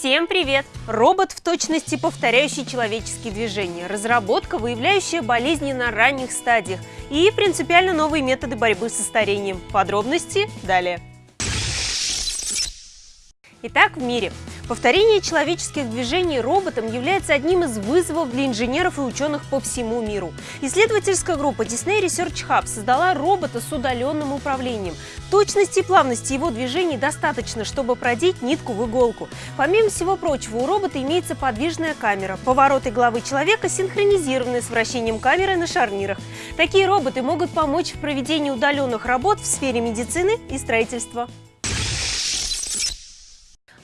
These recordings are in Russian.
Всем привет! Робот в точности повторяющий человеческие движения, разработка, выявляющая болезни на ранних стадиях и принципиально новые методы борьбы со старением. Подробности далее. Итак, в мире Повторение человеческих движений роботом является одним из вызовов для инженеров и ученых по всему миру. Исследовательская группа Disney Research Hub создала робота с удаленным управлением. Точности и плавности его движений достаточно, чтобы продеть нитку в иголку. Помимо всего прочего, у робота имеется подвижная камера. Повороты головы человека синхронизированы с вращением камеры на шарнирах. Такие роботы могут помочь в проведении удаленных работ в сфере медицины и строительства.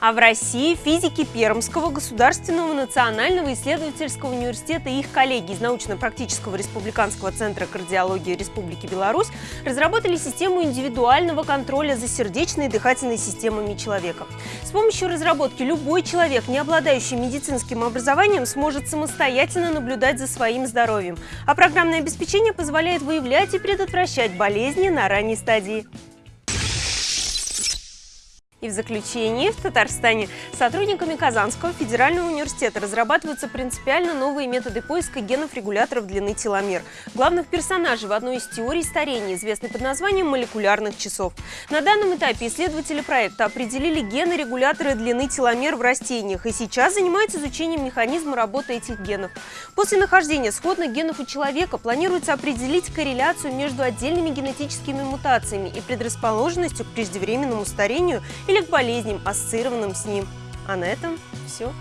А в России физики Пермского государственного национального исследовательского университета и их коллеги из научно-практического республиканского центра кардиологии Республики Беларусь разработали систему индивидуального контроля за сердечной и дыхательной системами человека. С помощью разработки любой человек, не обладающий медицинским образованием, сможет самостоятельно наблюдать за своим здоровьем, а программное обеспечение позволяет выявлять и предотвращать болезни на ранней стадии. И в заключение, в Татарстане сотрудниками Казанского федерального университета разрабатываются принципиально новые методы поиска генов-регуляторов длины теломер, главных персонажей в одной из теорий старения, известной под названием молекулярных часов. На данном этапе исследователи проекта определили гены-регуляторы длины теломер в растениях и сейчас занимаются изучением механизма работы этих генов. После нахождения сходных генов у человека планируется определить корреляцию между отдельными генетическими мутациями и предрасположенностью к преждевременному старению или к болезням, ассоциированным с ним. А на этом все.